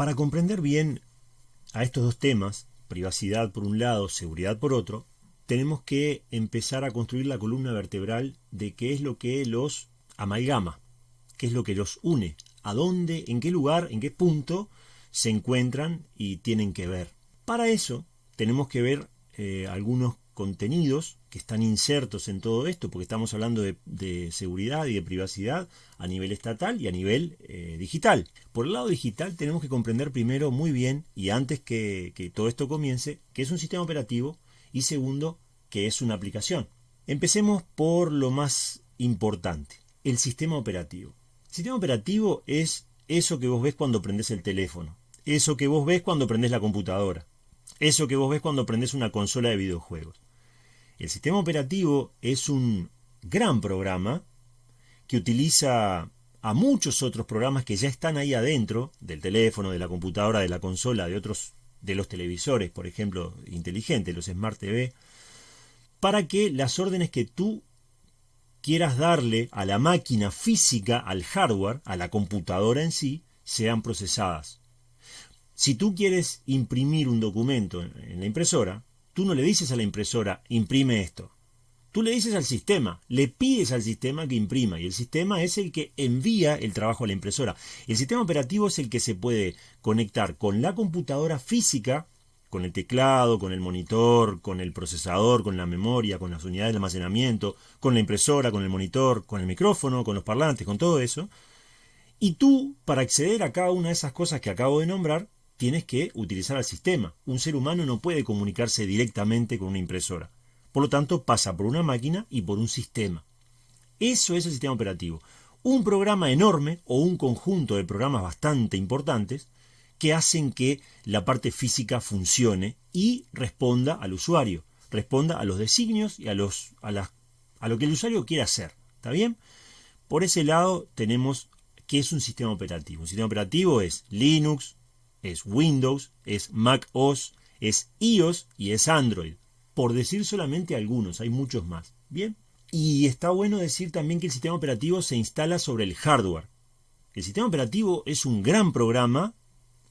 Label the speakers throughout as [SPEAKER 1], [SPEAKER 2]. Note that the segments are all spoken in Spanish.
[SPEAKER 1] Para comprender bien a estos dos temas, privacidad por un lado, seguridad por otro, tenemos que empezar a construir la columna vertebral de qué es lo que los amalgama, qué es lo que los une, a dónde, en qué lugar, en qué punto se encuentran y tienen que ver. Para eso tenemos que ver eh, algunos contenidos que están insertos en todo esto, porque estamos hablando de, seguridad y de privacidad a nivel estatal y a nivel eh, digital. Por el lado digital tenemos que comprender primero muy bien, y antes que, que todo esto comience, que es un sistema operativo y segundo, que es una aplicación. Empecemos por lo más importante, el sistema operativo. El sistema operativo es eso que vos ves cuando prendes el teléfono, eso que vos ves cuando prendes la computadora, eso que vos ves cuando prendes una consola de videojuegos. El sistema operativo es un gran programa que utiliza a muchos otros programas que ya están ahí adentro del teléfono, de la computadora, de la consola, de otros de los televisores, por ejemplo, inteligentes, los Smart TV, para que las órdenes que tú quieras darle a la máquina física, al hardware, a la computadora en sí, sean procesadas. Si tú quieres imprimir un documento en la impresora, Tú no le dices a la impresora, imprime esto. Tú le dices al sistema, le pides al sistema que imprima y el sistema es el que envía el trabajo a la impresora. El sistema operativo es el que se puede conectar con la computadora física, con el teclado, con el monitor, con el procesador, con la memoria, con las unidades de almacenamiento, con la impresora, con el monitor, con el micrófono, con los parlantes, con todo eso. Y tú, para acceder a cada una de esas cosas que acabo de nombrar, tienes que utilizar al sistema. Un ser humano no puede comunicarse directamente con una impresora. Por lo tanto, pasa por una máquina y por un sistema. Eso es el sistema operativo. Un programa enorme o un conjunto de programas bastante importantes que hacen que la parte física funcione y responda al usuario, responda a los designios y a, los, a, lo que el usuario quiere hacer. ¿Está bien? Por ese lado tenemos qué es un sistema operativo. Un sistema operativo es Linux, es Windows, es Mac OS, es iOS y es Android. Por decir solamente algunos, hay muchos más. Bien. Y está bueno decir también que el sistema operativo se instala sobre el hardware. El sistema operativo es un gran programa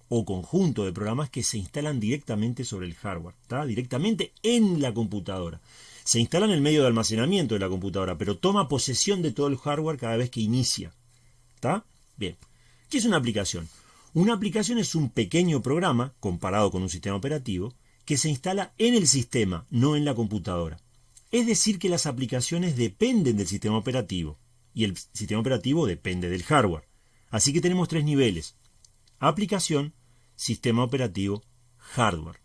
[SPEAKER 1] o conjunto de programas que se instalan directamente sobre el hardware, ¿está? directamente en la computadora. Se instala en el medio de almacenamiento de la computadora, pero toma posesión de todo el hardware cada vez que inicia. ¿Está? Bien. ¿Qué es una aplicación? Una aplicación es un pequeño programa, comparado con un sistema operativo, que se instala en el sistema, no en la computadora. Es decir, que las aplicaciones dependen del sistema operativo y el sistema operativo depende del hardware. Así que tenemos tres niveles. Aplicación, sistema operativo, hardware.